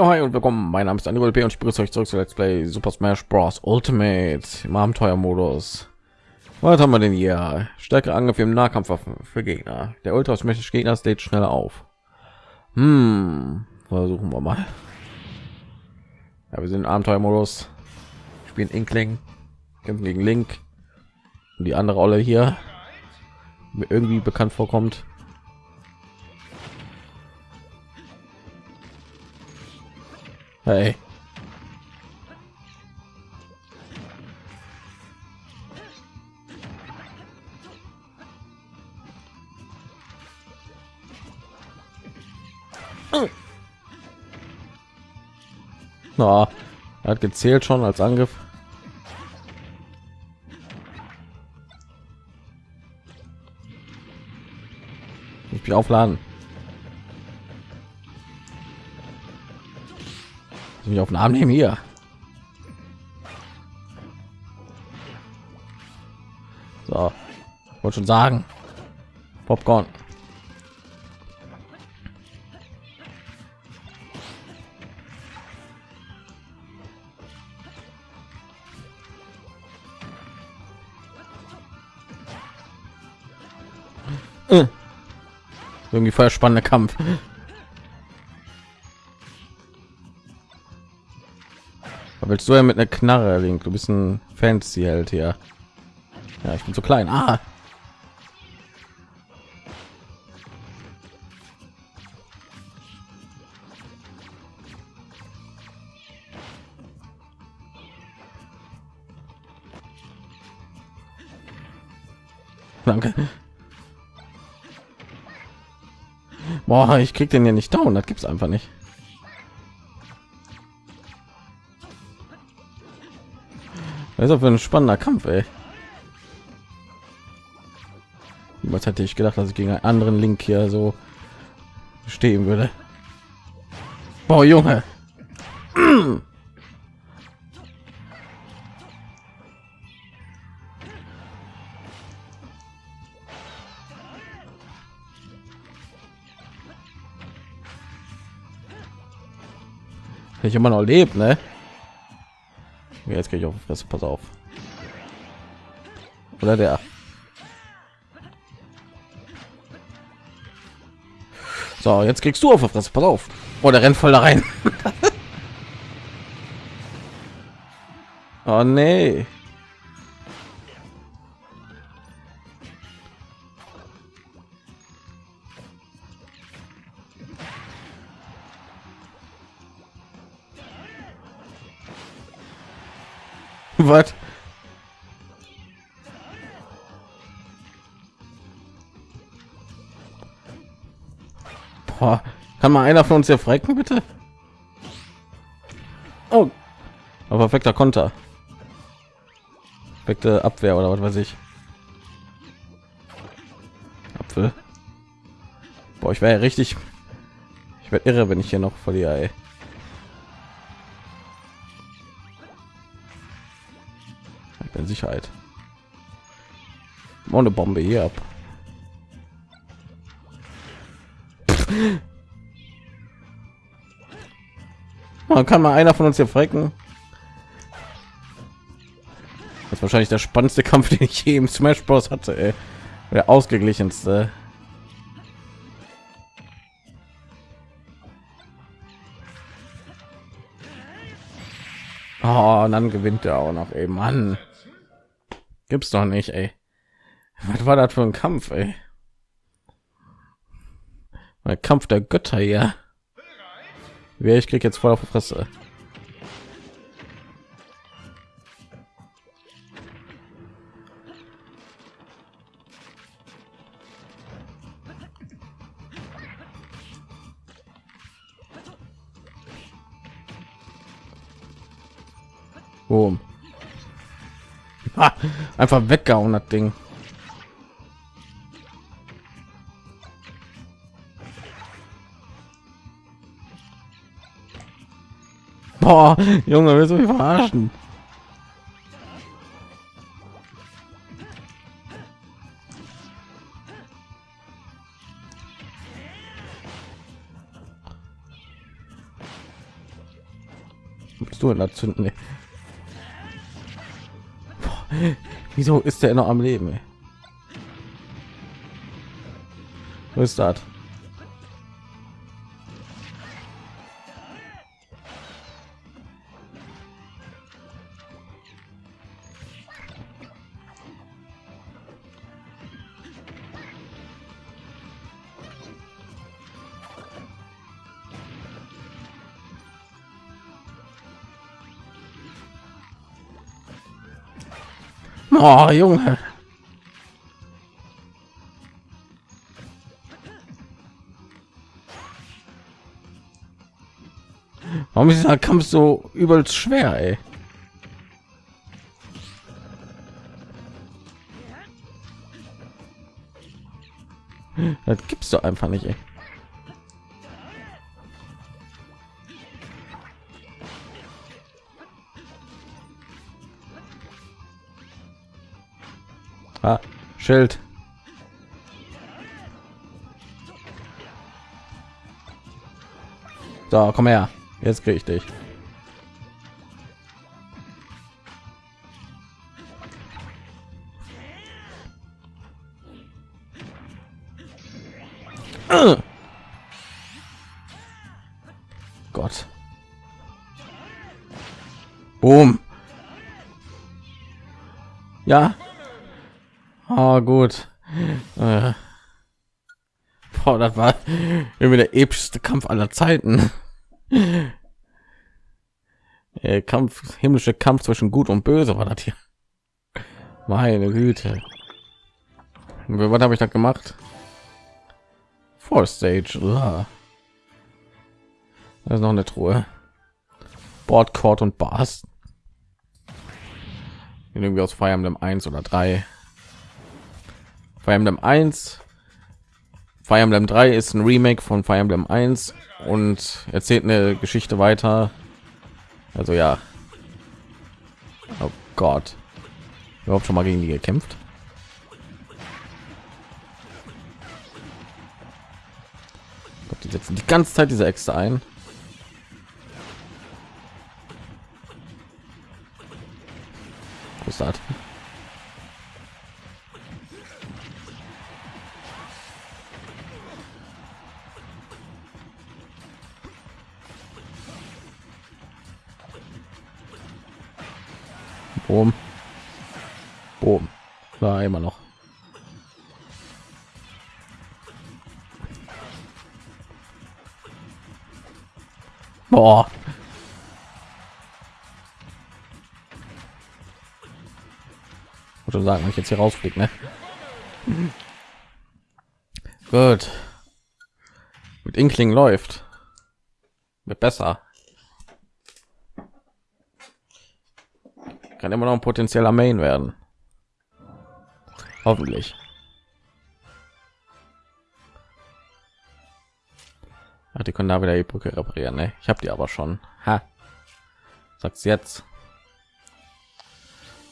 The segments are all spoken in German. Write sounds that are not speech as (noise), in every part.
Ja, hi und willkommen. Mein Name ist Andy P und ich begrüße euch zurück zu Let's Play Super Smash Bros. Ultimate im Abenteuermodus. Was haben wir denn hier? Stärkere Angriff im Nahkampfwaffen für Gegner. Der Ultra Smash Gegner steht schneller auf. Hm, versuchen wir mal. Ja, wir sind im Abenteuermodus. Spielen Inkling, kämpfen gegen Link und die andere Rolle hier mir irgendwie bekannt vorkommt. Hey. Na, er hat gezählt schon als Angriff. Ich mich aufladen. Mich auf den Arm nehmen hier. So, wollte schon sagen, Popcorn. Äh. Irgendwie voll spannender Kampf. Willst du ja mit einer Knarre, Link? Du bist ein Fancy halt hier. Ja, ich bin zu klein. Ah. Danke. Boah, ich krieg den ja nicht down. Das gibt's einfach nicht. Das ist für ein spannender Kampf, ey. Was hätte ich gedacht, dass ich gegen einen anderen Link hier so stehen würde? Boah, Junge. Ich immer noch lebt, ne? Jetzt gehe ich auf Fresse, pass auf. Oder der. So, jetzt kriegst du auf Fresse, pass auf. Oh, der rennt voll da rein. (laughs) oh nee. Was? Boah, kann mal einer von uns hier frecken, bitte? Oh, aber perfekter Konter. Perfekte Abwehr oder was weiß ich. Apfel. Boah, ich wäre ja richtig. Ich werde irre, wenn ich hier noch verliere. Ey. Sicherheit. Ohne Bombe hier ab. (laughs) Man kann mal einer von uns hier frecken. Das ist wahrscheinlich der spannendste Kampf, (laughs) den ich je im Smash Bros hatte. Ey. Der ausgeglichenste. Oh, und dann gewinnt er auch noch eben an. Gibt's doch nicht, ey. Was war das für ein Kampf, ey? Ein Kampf der Götter hier. Wer ich krieg jetzt voll auf die Fresse. Boom. Einfach weggehauen, das Ding. Boah, Junge, willst du mich verarschen? Bist du in der Zünden? ey? (laughs) Wieso ist der noch am Leben? Ist das? Oh, Junge. Warum ist dieser Kampf so übelst schwer, ey? Das gibt's doch einfach nicht, ey. Schild. So, komm her. Jetzt krieg ich dich. Gott. Boom. Ja. Ah, gut. Äh. Boah, das war irgendwie der epischste Kampf aller Zeiten. Äh, Kampf, himmlische Kampf zwischen Gut und Böse war das hier. Meine Güte. Was habe ich da gemacht? Four Stage. Uah. Da ist noch eine Truhe. Board, Court und Bars. Irgendwie aus Fire Emblem 1 oder 3. Fire Emblem 1. Fire Emblem 3 ist ein Remake von Fire Emblem 1 und erzählt eine Geschichte weiter. Also ja. Oh Gott. Überhaupt schon mal gegen die gekämpft? Gott, die setzen die ganze Zeit diese Äxte ein. Wo Boom. Boom. War immer noch. Boah. Würde sagen, wenn ich jetzt hier rausfliege, ne? Gut. Mit Inkling läuft. Wird besser. Kann immer noch ein potenzieller Main werden. Hoffentlich. Ach, die können da wieder die Brücke reparieren. Ne? Ich habe die aber schon. Ha. Sagt's jetzt.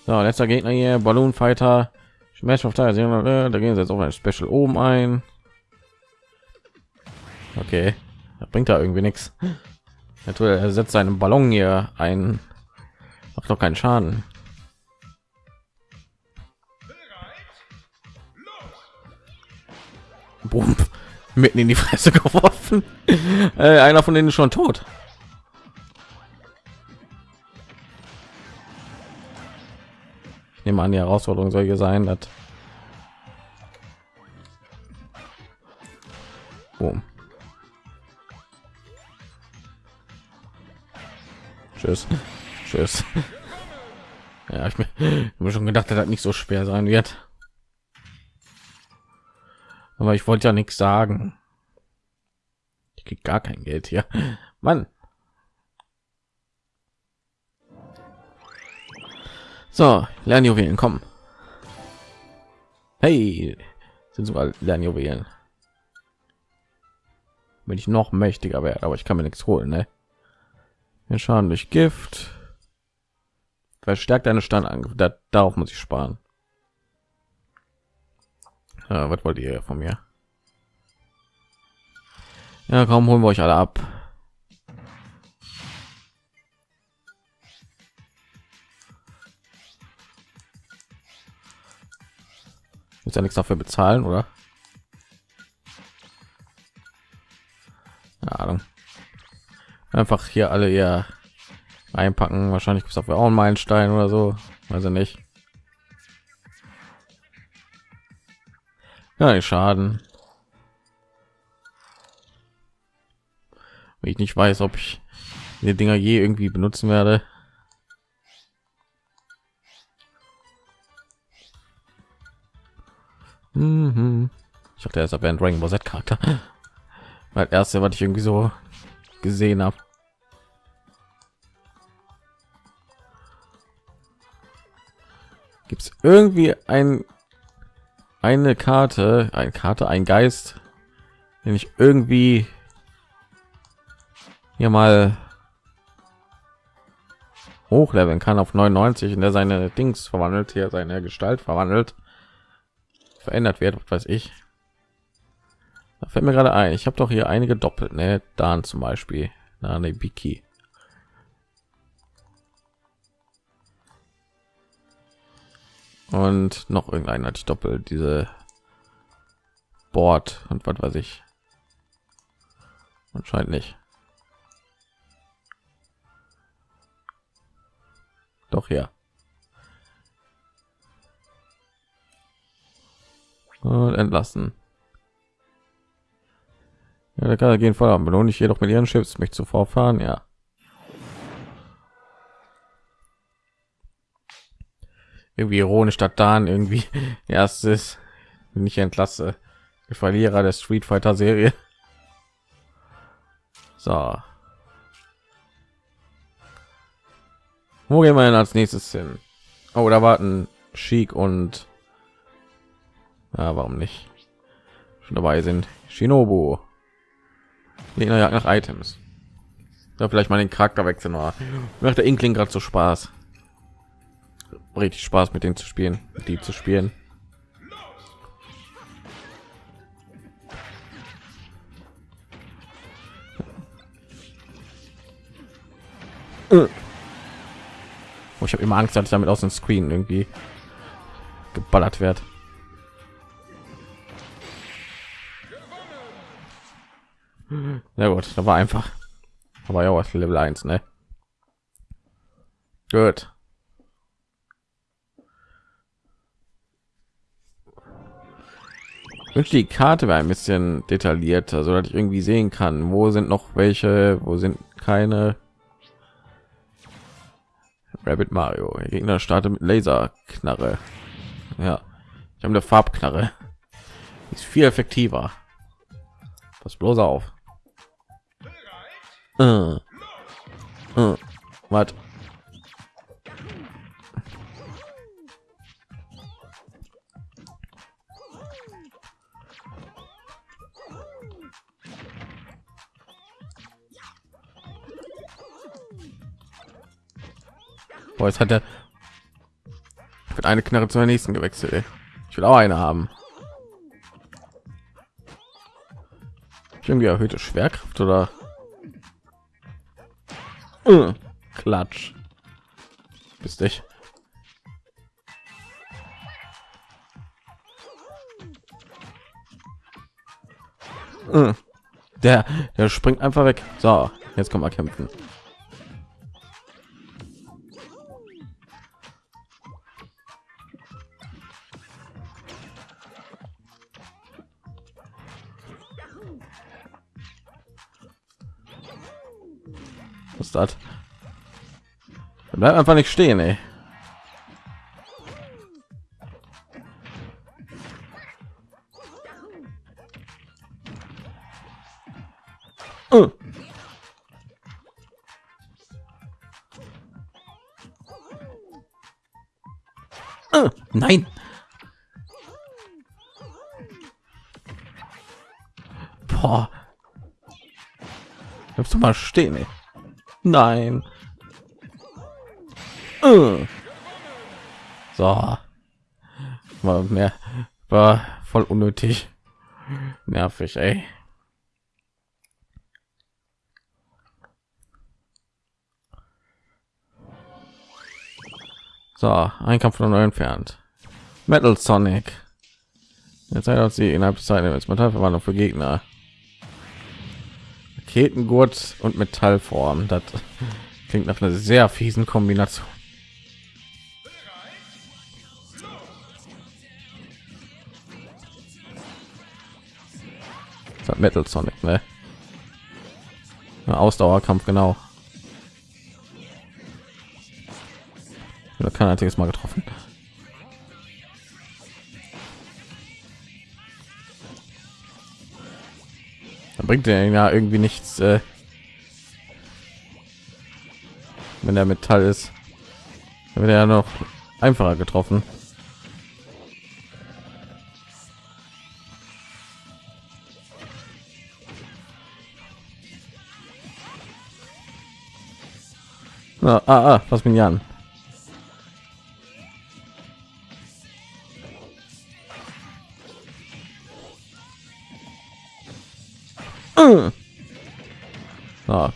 So, letzter Gegner hier, Balloon Fighter. Smash of Tires. Da gehen sie jetzt auf ein Special oben ein. Okay, das bringt da irgendwie nichts. Er setzt seinen Ballon hier ein. Macht doch keinen Schaden. Boom. Mitten in die Fresse (laughs) geworfen. Äh, einer von denen ist schon tot. Ich nehme an, die Herausforderung soll hier sein, dass Boom. Tschüss. Tschüss. (laughs) Ja, ich mir, schon gedacht, dass das nicht so schwer sein wird. Aber ich wollte ja nichts sagen. Ich krieg gar kein Geld hier. Mann. So, Lernjuwelen, kommen. Hey, sind sogar Lernjuwelen. Wenn ich noch mächtiger werde, aber ich kann mir nichts holen, ne? Wir schauen durch Gift. Verstärkt deine Standangriff. Da, darauf muss ich sparen. Ja, was wollt ihr von mir? Ja, kaum holen wir euch alle ab. Muss ja nichts dafür bezahlen, oder? Keine Ahnung. Einfach hier alle ja einpacken. Wahrscheinlich gibt es auch einen Meilenstein oder so. Weiß ich nicht. Ja schaden ich nicht weiß ob ich die dinger je irgendwie benutzen werde Mhm. Ich dachte, er ist aber ein Dragon Ball Z Charakter. (laughs) Weil erste, was ich irgendwie so gesehen habe. Gibt es irgendwie ein eine Karte, eine Karte, ein Geist, den ich irgendwie hier mal hochleveln kann auf 99 in der seine Dings verwandelt hier seine Gestalt verwandelt verändert wird, was weiß ich. Da fällt mir gerade ein, ich habe doch hier einige doppelt, ne? Dan zum Beispiel, na ne Biki. Und noch irgendein hatte ich doppelt diese Board und was weiß ich. Anscheinend nicht. Doch ja. und entlassen. Ja, der kann gehen voll belohne ich jedoch mit ihren Schiffs mich zuvor fahren, ja. Irgendwie ironisch, statt dann irgendwie (laughs) erstes nicht entlasse. Verlierer der Street Fighter Serie. So. Wo gehen wir denn als nächstes hin? Oh, da warten Chic und ja, warum nicht? Schon dabei sind. Shinobu. Nach Items. Da vielleicht mal den Charakter wechseln oder macht der Inkling gerade so Spaß. Richtig Spaß mit denen zu spielen, die zu spielen. Oh, ich habe immer Angst, dass ich damit aus dem Screen irgendwie geballert wird. Ja gut, da war einfach. Aber ja, was Level 1, ne? Gut. Wünsche die Karte wäre ein bisschen detaillierter, so dass ich irgendwie sehen kann, wo sind noch welche, wo sind keine. Rabbit Mario. Der Gegner startet mit Laserknarre. Ja, ich habe eine Farbknarre. Ist viel effektiver. Pass bloß auf. Äh. Äh. Boah, jetzt hat er mit eine Knarre zur nächsten gewechselt. Ich will auch eine haben. irgendwie erhöhte Schwerkraft oder Uh, Klatsch. Bist dich. Uh, der, der springt einfach weg. So, jetzt kommen wir kämpfen. Das? Bleibt einfach nicht stehen, ey. Uh. Uh, nein. Boah. Bleibst du mal stehen, ey. Nein. Äh. So. War mehr war voll unnötig. Nervig, ey. So, ein Kampf von neu entfernt. Metal Sonic. Jetzt hat sie innerhalb des Zeit als Metallverwandlung für Gegner. Raketengurt und Metallform. Das klingt nach einer sehr fiesen Kombination. Metal Sonic, ne? Ausdauerkampf, genau. Oder kein einziges Mal getroffen. Bringt er ja irgendwie nichts, äh, wenn der Metall ist. Wird er ja noch einfacher getroffen. Ah, ah, ah, was bin an?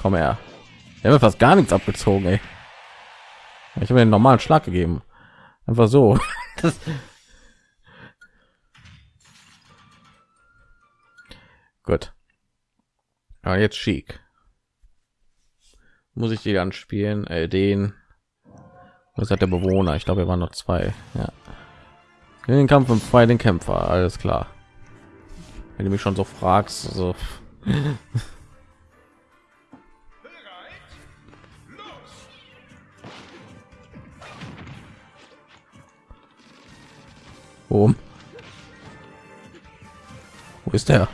Komm her. Er wird fast gar nichts abgezogen, ey. Ich habe einen normalen Schlag gegeben. Einfach so. (laughs) Das Gut. Aber jetzt schick. Muss ich die dann spielen? Äh, den. Was hat der Bewohner? Ich glaube, wir waren noch zwei. Ja. In den Kampf und frei den Kämpfer. Alles klar. Wenn du mich schon so fragst, so. Wo? Wo ist der?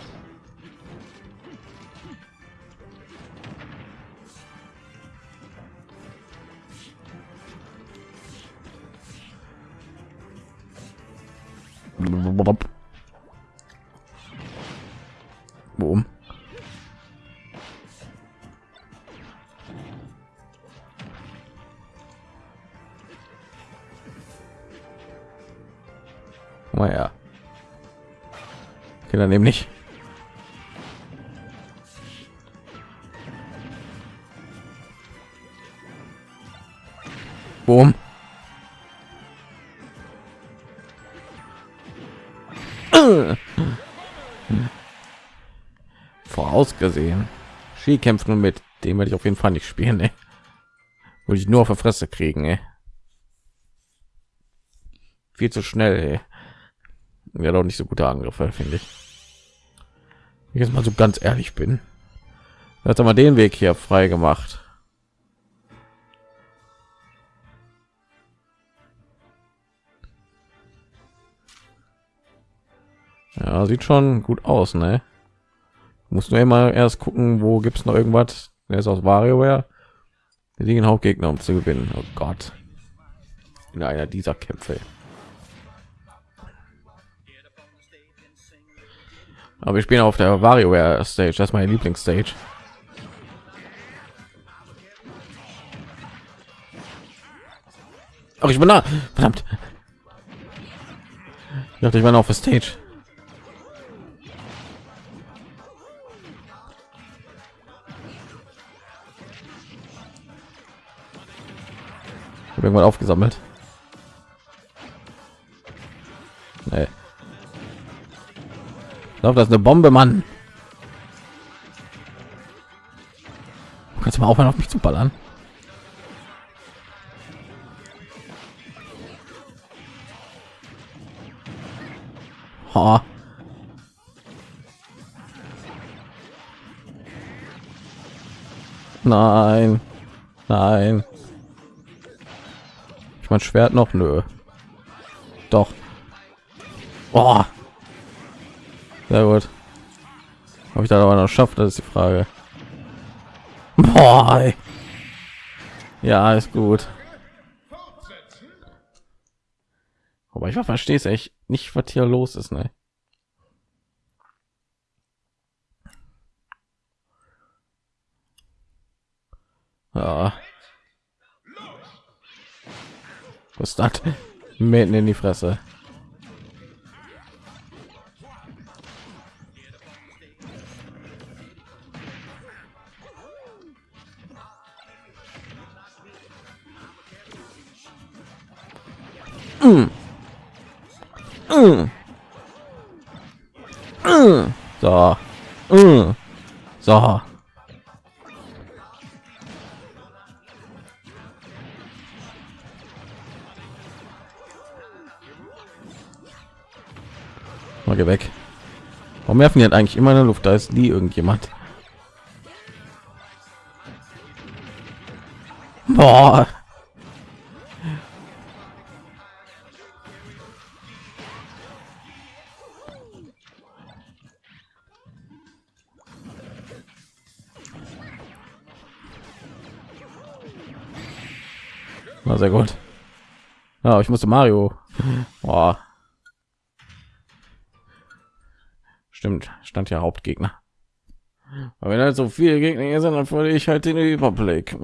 Okay, dann eben nicht. Boom. Vorausgesehen. Ski kämpft nun mit dem werde ich auf jeden Fall nicht spielen. Ey. Würde ich nur auf der Fresse kriegen. Ey. Viel zu schnell. Ey wäre doch nicht so gute Angriffe, finde ich. Jetzt mal so ganz ehrlich bin. Hat mal den Weg hier frei gemacht. Ja, sieht schon gut aus, ne? Muss nur immer erst gucken, wo gibt es noch irgendwas. Er ist aus WarioWare. Wir liegen Hauptgegner, um zu gewinnen. Oh Gott. In einer dieser Kämpfe. Aber ich bin auf der WarioWare Stage. Das ist meine Lieblingsstage. Ach, ich bin da. Verdammt. Ich dachte, ich war noch auf der Stage. irgendwann aufgesammelt. Nee. Ich glaube, das ist eine Bombe, Mann. Kannst du mal aufhören, auf mich zu ballern? Ha. Nein. Nein. Ich mein Schwert noch nö. Doch. Oh. Sehr gut. Habe ich da aber noch schafft, das ist die Frage. Boah. Ja, ist gut. Aber ich verstehe es echt nicht, was hier los ist, ne? Ja. Was ist das? Mitten in die Fresse. So. Mm. So. Mal geh weg. Warum werfen die halt eigentlich immer in der Luft? Da ist nie irgendjemand. Boah. Sehr gut. Ja, ich musste Mario. Boah. Stimmt, stand ja Hauptgegner. Aber wenn halt so viele Gegner hier sind, dann verliere ich halt den Überblick.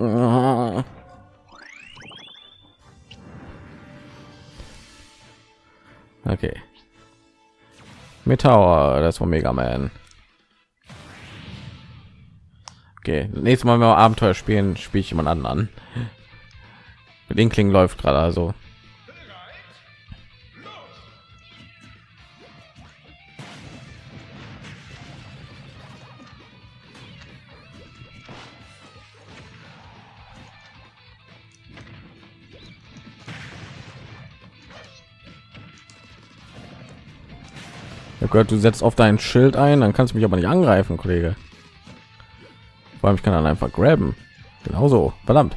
Okay. Meteor, das war Mega Man. Okay, nächstes Mal, wenn wir Abenteuer spielen, spiele ich jemand anderen. Klingen läuft gerade also. Ich gehört, du setzt auf dein Schild ein, dann kannst du mich aber nicht angreifen, Kollege. Vor allem ich kann dann einfach graben. Genauso, verdammt.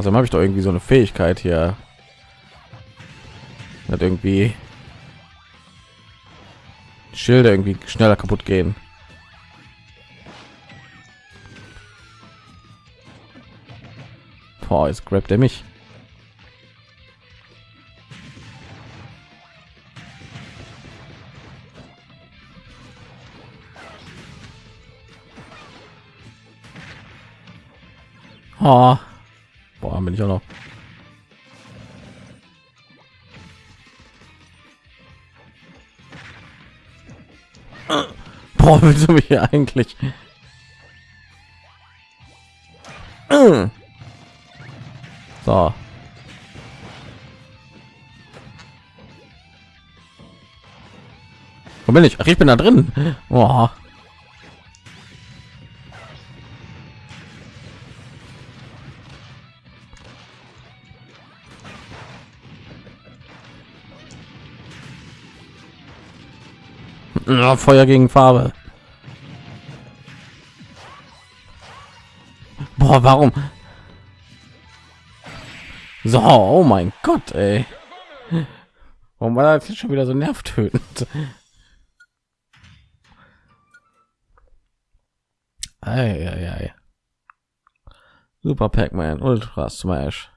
Also habe ich doch irgendwie so eine Fähigkeit hier. Hat irgendwie Schilder irgendwie schneller kaputt gehen. Boah, jetzt grabt er mich. Oh. Boah, bin ich auch noch. (laughs) Boah, willst du mich hier eigentlich? (clears throat) So. Wo bin ich? Ach, ich bin da drin. Boah. Feuer gegen Farbe. Boah, warum? So, oh mein Gott, ey. Warum war das schon wieder so nervtötend? Ei. Super Pac-Man, Ultra Smash.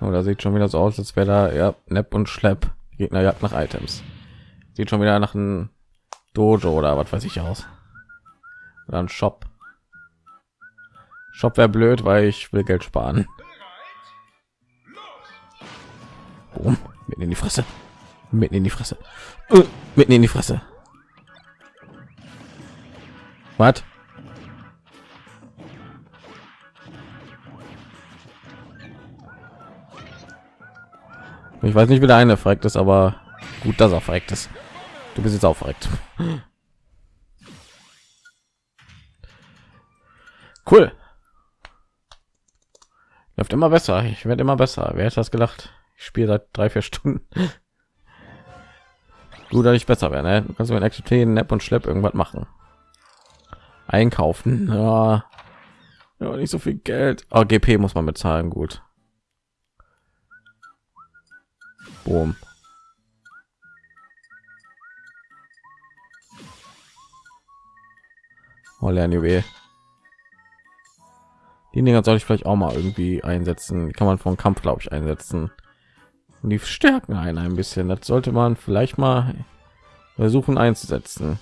Oh, da sieht schon wieder so aus, als wäre da ja Nepp und Schlepp. Gegner jagt nach Items. Sieht schon wieder nach einem Dojo oder was weiß ich aus. Ein Shop. Shop wäre blöd, weil ich will Geld sparen. Boom. Mitten in die Fresse. Mitten in die Fresse. Uh, mitten in die Fresse. Was? Ich weiß nicht, wie der eine verreckt ist, aber gut, dass er verreckt ist. Du bist jetzt auch verreckt. Cool. Läuft immer besser. Ich werde immer besser. Wer hätte das gedacht? Ich spiele seit drei, vier Stunden. (laughs) Gut, dass ich besser werde. Ne? Du kannst mit akzeptieren, Nap und Schlepp irgendwas machen. Einkaufen. Ja. ja, nicht so viel Geld. Oh, GP muss man bezahlen. Gut. Boom. Oh, Lernjuwel. Die Dinger soll ich vielleicht auch mal irgendwie einsetzen. Die kann man vom Kampf, glaube ich, einsetzen. Und die stärken einen ein bisschen. Das sollte man vielleicht mal versuchen einzusetzen.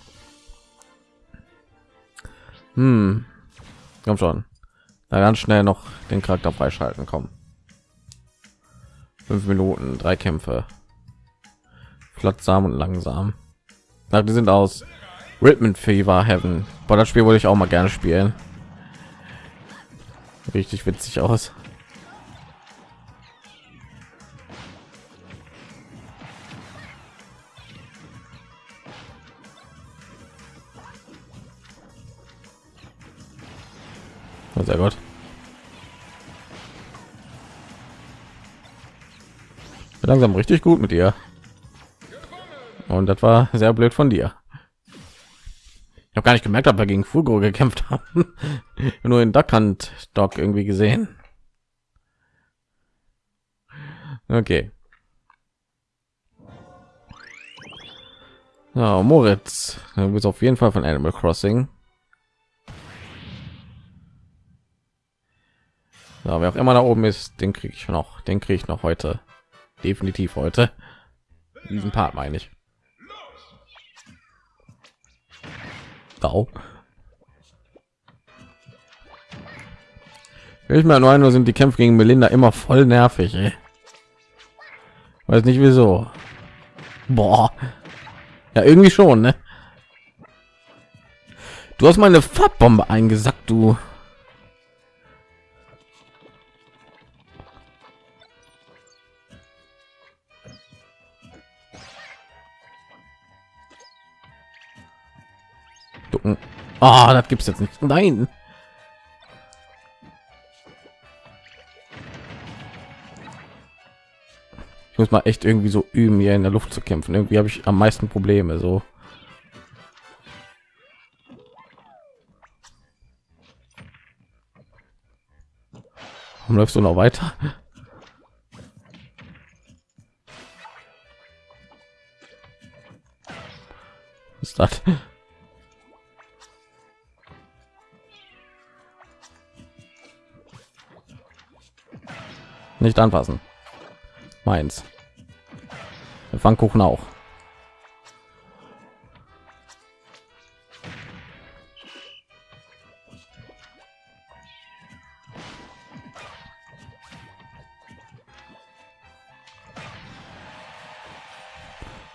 Hm. Komm schon. Da ganz schnell noch den Charakter freischalten kommen fünf minuten drei kämpfe flottsam und langsam Na, die sind aus Rhythm Fever Heaven. Boah, das Spiel wollte ich auch mal gerne spielen. Richtig witzig aus. Oh, sehr gut. Langsam richtig gut mit dir. Und das war sehr blöd von dir. Habe gar nicht gemerkt, ob wir gegen Fugo gekämpft haben. (laughs) Nur in Duckhand Dog irgendwie gesehen. Okay. Ja, Moritz, du bist auf jeden Fall von Animal Crossing. Ja, wer auch immer da oben ist, den kriege ich noch. Den kriege ich noch heute. Definitiv heute. Diesen Part meine ich. Au. Ich meine nur sind die Kämpfe gegen Melinda immer voll nervig. Ey. Weiß nicht wieso. Boah. Ja, irgendwie schon, ne? Du hast meine Farbbombe eingesackt, du. Ah, das gibt's jetzt nicht. Nein. Ich muss mal echt irgendwie so üben, hier in der Luft zu kämpfen. Irgendwie habe ich am meisten Probleme so. Warum läufst du noch weiter? Was ist das? Nicht anfassen. Meins. Der Pfannkuchen auch.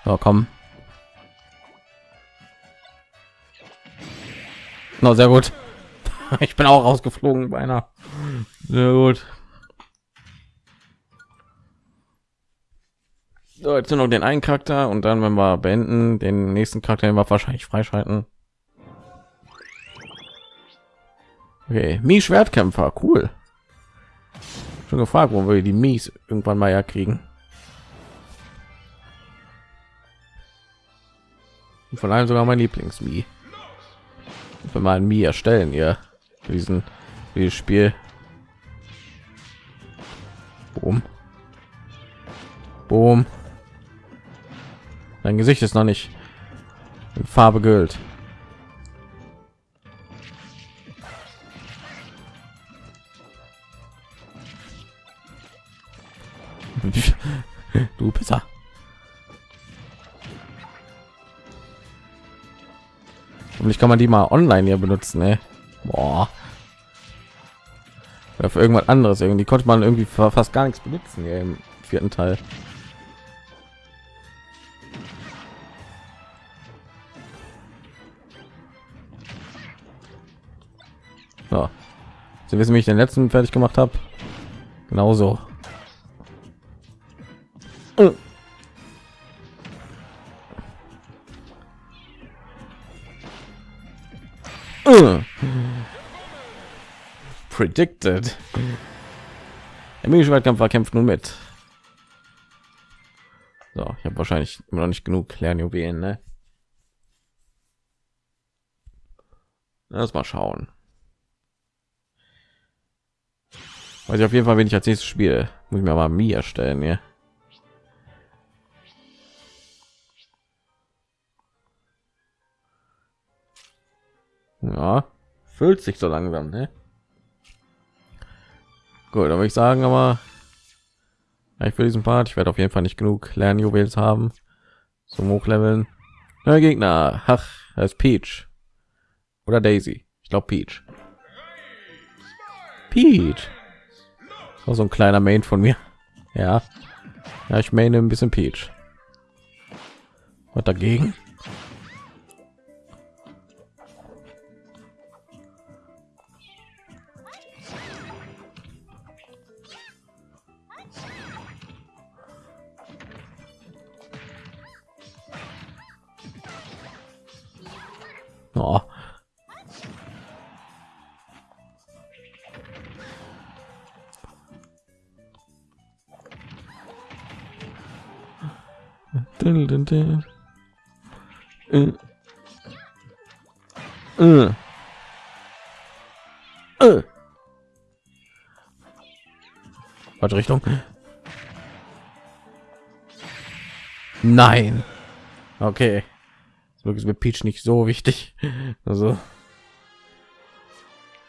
So, komm. No, sehr gut. (laughs) Ich bin auch rausgeflogen beinahe. Sehr gut. Jetzt nur noch den einen Charakter und dann, wenn wir beenden, den nächsten Charakter den wahrscheinlich freischalten. Okay, Mi Schwertkämpfer, cool. Schon gefragt, wo wir die Mies irgendwann mal ja kriegen. Und von allem sogar mein Lieblings Mi. Wenn wir ein Mi erstellen, ja, diesen dieses Spiel. Boom. Boom. Dein Gesicht ist noch nicht in Farbe Gold. du Pisser. Und ich kann man die mal online hier benutzen, ne? Boah. Oder für irgendwas anderes irgendwie konnte man irgendwie fast gar nichts benutzen hier im vierten Teil. Ja. Sie wissen, wie ich den letzten fertig gemacht habe. Genauso. Äh. Äh. Predicted. Der Schwertkampf kämpft nun mit. So, ich habe wahrscheinlich immer noch nicht genug Lernjuwelen, ne? Lass mal schauen. Weiß ich auf jeden Fall, wenn ich als nächstes spiele, muss ich mir mal mir erstellen, ja. Ja, füllt sich so langsam, ne? Gut, würde ich sagen, aber ich für diesen Part, ich werde auf jeden Fall nicht genug Lernjuwels haben zum Hochleveln. Neuer Gegner, ach, als Peach oder Daisy. Ich glaube Peach. Peach. Auch so ein kleiner Main von mir. Ja, ja, ich meine ein bisschen Peach. Was dagegen? Oh. Äh. Äh. Äh. Falsche Richtung. Nein. Okay. Wirklich ist mit Peach nicht so wichtig. Also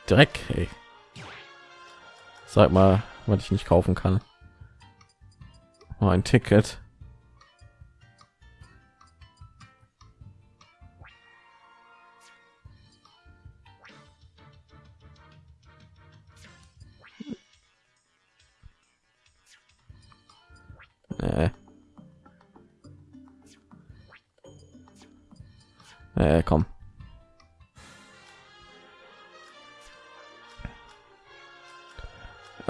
Dreck. Ey. Sag mal, was ich nicht kaufen kann. Oh, ein Ticket.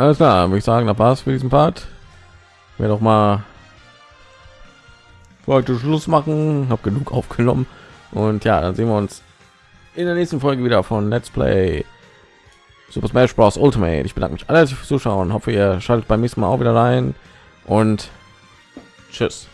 Alles klar, würde ich sagen, da war es für diesen Part. Wir doch mal heute Schluss machen. Habe genug aufgenommen und ja, dann sehen wir uns in der nächsten Folge wieder von Let's Play Super Smash Bros. Ultimate. Ich bedanke mich alle fürs Zuschauen. Hoffe, ihr schaltet beim nächsten Mal auch wieder rein und tschüss.